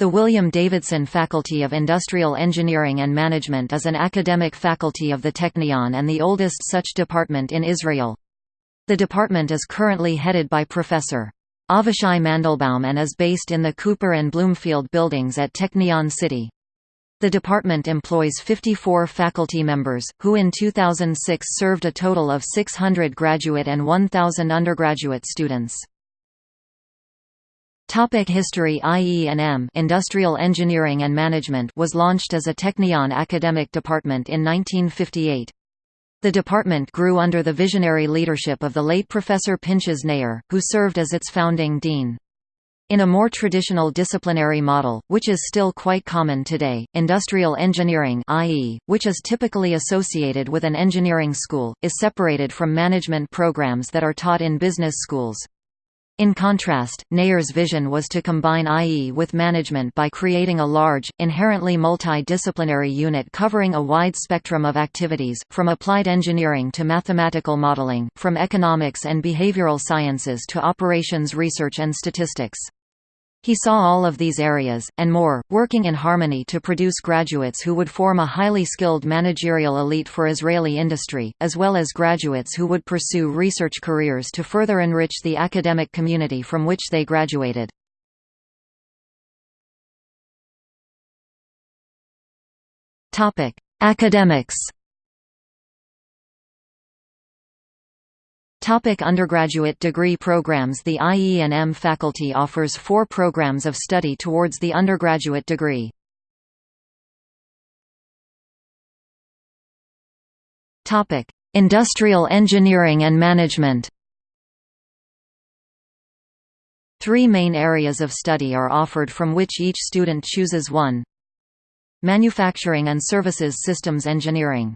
The William Davidson Faculty of Industrial Engineering and Management is an academic faculty of the Technion and the oldest such department in Israel. The department is currently headed by Professor. Avishai Mandelbaum and is based in the Cooper and Bloomfield buildings at Technion City. The department employs 54 faculty members, who in 2006 served a total of 600 graduate and 1,000 undergraduate students. Topic History IE&M Industrial Engineering and Management was launched as a Technion academic department in 1958. The department grew under the visionary leadership of the late Professor Pinchas Naor, who served as its founding dean. In a more traditional disciplinary model, which is still quite common today, industrial engineering i.e., which is typically associated with an engineering school, is separated from management programs that are taught in business schools. In contrast, Naor's vision was to combine IE with management by creating a large, inherently multi-disciplinary unit covering a wide spectrum of activities, from applied engineering to mathematical modeling, from economics and behavioral sciences to operations research and statistics. He saw all of these areas, and more, working in harmony to produce graduates who would form a highly skilled managerial elite for Israeli industry, as well as graduates who would pursue research careers to further enrich the academic community from which they graduated. Academics Topic undergraduate degree programs The IE&M faculty offers four programs of study towards the undergraduate degree. Topic: Industrial Engineering and Management. Three main areas of study are offered from which each student chooses one. Manufacturing and Services Systems Engineering.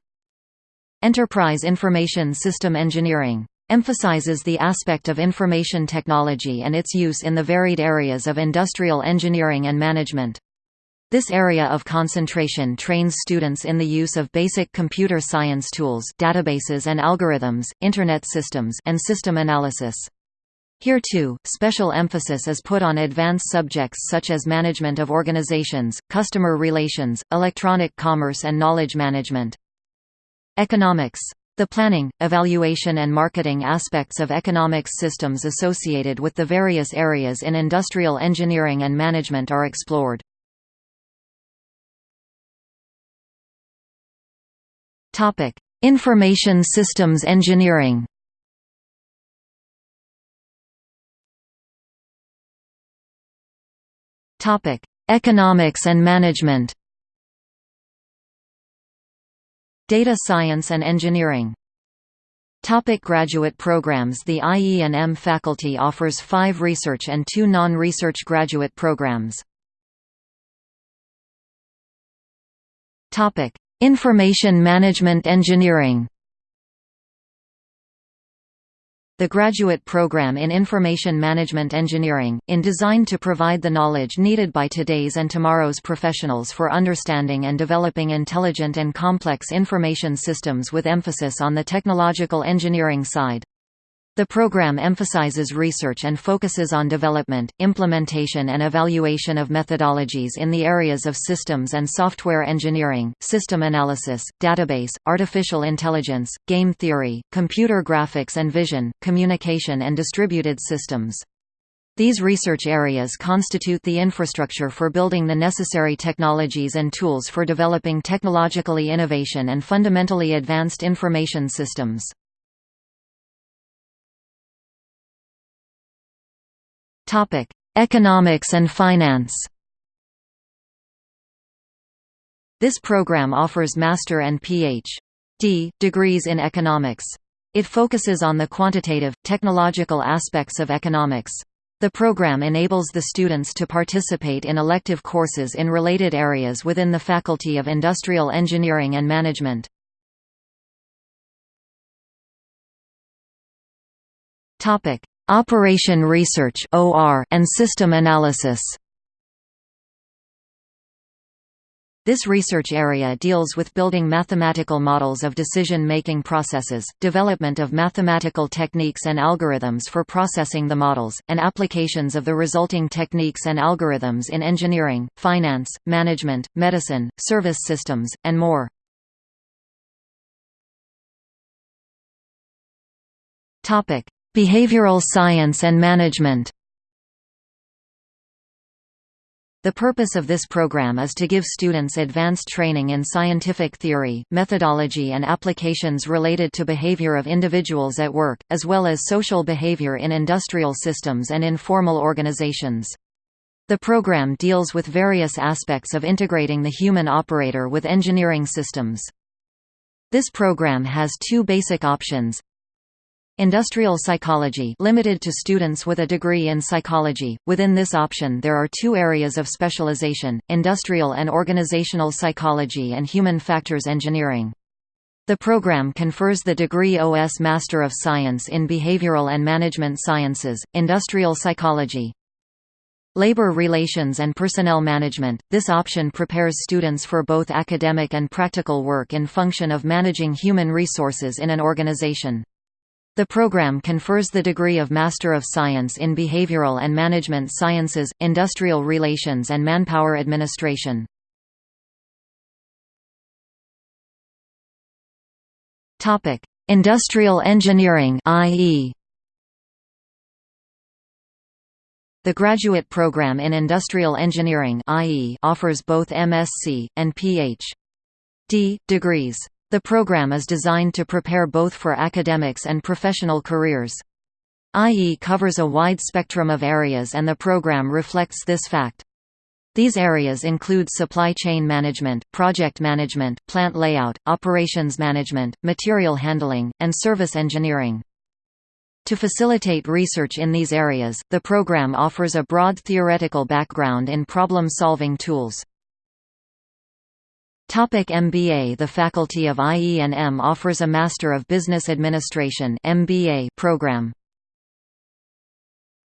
Enterprise Information System Engineering emphasizes the aspect of information technology and its use in the varied areas of industrial engineering and management. This area of concentration trains students in the use of basic computer science tools databases and algorithms, Internet systems and system analysis. Here too, special emphasis is put on advanced subjects such as management of organizations, customer relations, electronic commerce and knowledge management. Economics the planning, evaluation and marketing aspects of economics systems associated with the various areas in industrial engineering and management are explored. Information systems engineering Economics and management Data Science and Engineering. Topic graduate programs The IE&M faculty offers five research and two non-research graduate programs. Topic: Information Management Engineering The graduate program in Information Management Engineering, in designed to provide the knowledge needed by today's and tomorrow's professionals for understanding and developing intelligent and complex information systems with emphasis on the technological engineering side. The program emphasizes research and focuses on development, implementation and evaluation of methodologies in the areas of systems and software engineering, system analysis, database, artificial intelligence, game theory, computer graphics and vision, communication and distributed systems. These research areas constitute the infrastructure for building the necessary technologies and tools for developing technologically innovation and fundamentally advanced information systems. Topic: Economics and Finance. This program offers master and Ph.D. degrees in economics. It focuses on the quantitative, technological aspects of economics. The program enables the students to participate in elective courses in related areas within the Faculty of Industrial Engineering and Management. Operation Research and System Analysis This research area deals with building mathematical models of decision-making processes, development of mathematical techniques and algorithms for processing the models, and applications of the resulting techniques and algorithms in engineering, finance, management, medicine, service systems, and more. Behavioral science and management The purpose of this program is to give students advanced training in scientific theory, methodology and applications related to behavior of individuals at work, as well as social behavior in industrial systems and in formal organizations. The program deals with various aspects of integrating the human operator with engineering systems. This program has two basic options, Industrial psychology limited to students with a degree in psychology. Within this option there are two areas of specialization, industrial and organizational psychology and human factors engineering. The program confers the degree OS Master of Science in Behavioral and Management Sciences, Industrial Psychology. Labor Relations and Personnel Management – This option prepares students for both academic and practical work in function of managing human resources in an organization. The program confers the degree of Master of Science in Behavioral and Management Sciences, Industrial Relations and Manpower Administration. Industrial engineering i.e. The graduate program in industrial engineering IE offers both MSc, and Ph.D. degrees. The program is designed to prepare both for academics and professional careers. IE covers a wide spectrum of areas and the program reflects this fact. These areas include supply chain management, project management, plant layout, operations management, material handling, and service engineering. To facilitate research in these areas, the program offers a broad theoretical background in problem-solving tools. Topic MBA The Faculty of IE&M offers a Master of Business Administration MBA program.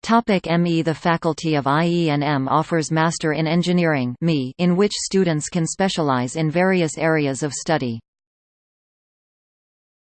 Topic ME The Faculty of IE&M offers Master in Engineering ME' in which students can specialize in various areas of study.